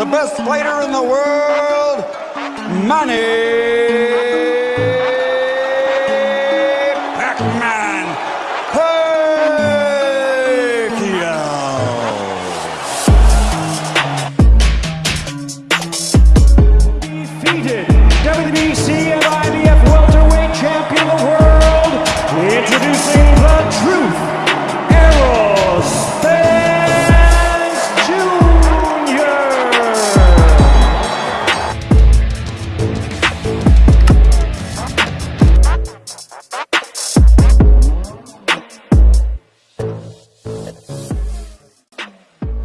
the best fighter in the world, Manny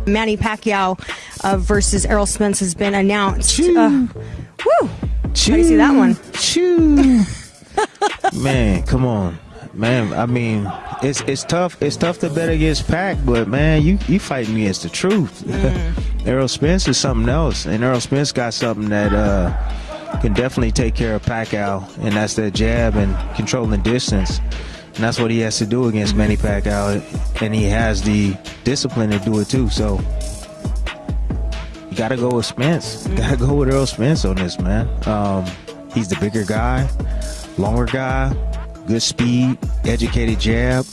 Manny Pacquiao uh, versus Errol Spence has been announced. Uh, woo! How do you see that one? Choo. man, come on. Man, I mean, it's it's tough. It's tough to bet against Pac, but man, you you fighting against the truth. Errol Spence is something else, and Errol Spence got something that uh, can definitely take care of Pacquiao, and that's that jab and controlling distance. And that's what he has to do against Manny Pacquiao, and he has the discipline to do it too. So you got to go with Spence. Got to go with Earl Spence on this, man. Um, he's the bigger guy, longer guy, good speed, educated jab.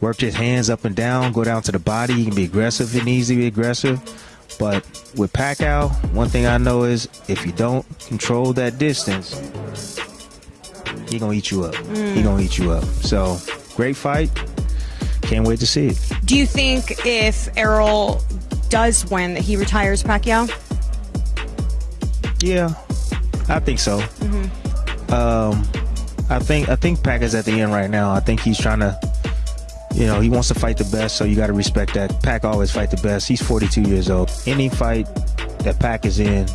Worked his hands up and down, go down to the body. He can be aggressive and easy to be aggressive. But with Pacquiao, one thing I know is if you don't control that distance, he gonna eat you up. He gonna eat you up. So great fight. Can't wait to see it. Do you think if Errol does win, that he retires Pacquiao? Yeah, I think so. Um, I think I think Pac is at the end right now. I think he's trying to, you know, he wants to fight the best, so you got to respect that. Pac always fight the best. He's 42 years old. Any fight that Pac is in,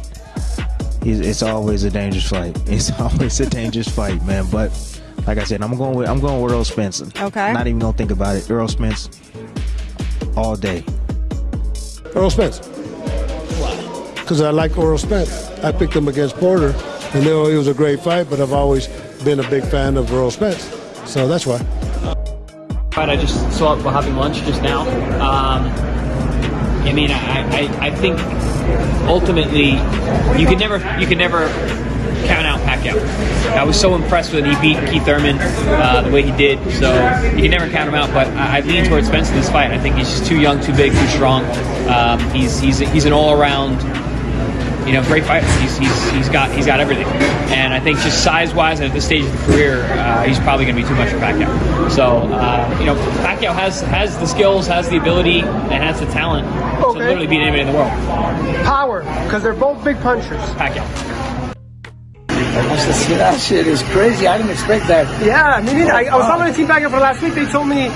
is- it's always a dangerous fight. It's always a dangerous fight, man. But like I said, I'm going with I'm going with Earl Spence. Okay. Not even gonna think about it. Earl Spence all day. Earl Spence. Because I like Earl Spence. I picked him against Porter, and though it was a great fight, but I've always been a big fan of Earl Spence. So that's why. But I just saw it while having lunch just now. Um, I mean, I, I, I think ultimately you can never you can never count out Pacquiao. I was so impressed when he beat Keith Thurman uh, the way he did. So you can never count him out. But I, I lean towards Spence in this fight. I think he's just too young, too big, too strong. Um, he's he's he's an all around you know, great fighter. He's, he's, he's got he's got everything, and I think just size wise and at this stage of the career, uh, he's probably going to be too much for Pacquiao. So uh, you know, Pacquiao has has the skills, has the ability, and has the talent to Okay. literally beat anybody in the world. Power, because they're both big punchers. Pacquiao. See, that shit is crazy. I didn't expect that. Yeah, me neither. I, I was talking to Team Packer for last week. They told me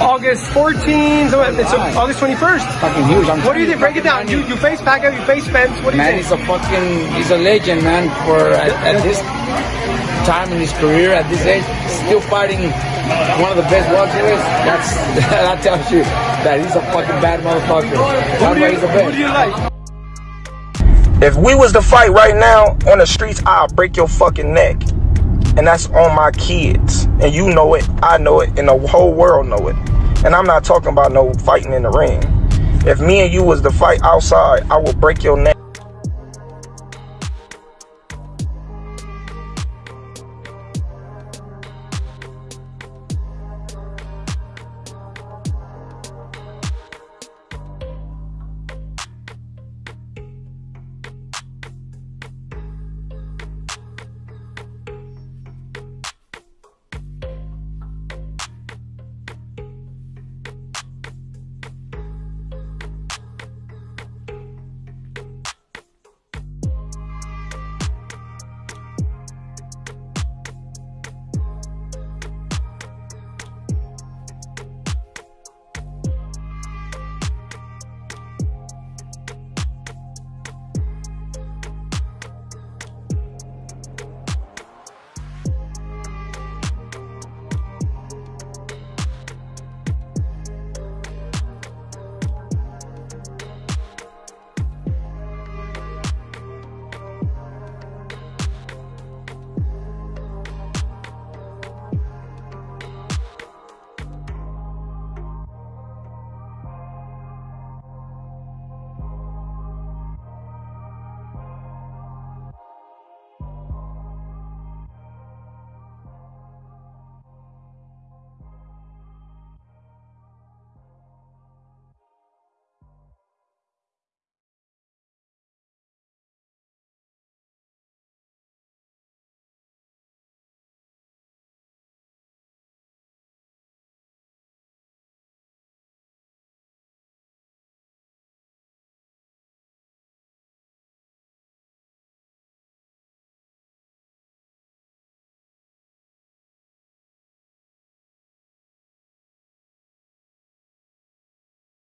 August 14th, so it's Right. August 21st. Fucking huge. I'm What do you think? Break it down. You, you face Packer, you face Spence. What do you Man, think? he's a fucking, he's a legend, man. For at, at this time in his career, at this age, still fighting one of the best welterweights. That's that tells you that he's a fucking bad motherfucker. That's why he's the Who do you like? If we was to fight right now on the streets, I'll break your fucking neck. And that's on my kids. And you know it, I know it, and the whole world know it. And I'm not talking about no fighting in the ring. If me and you was to fight outside, I will break your neck.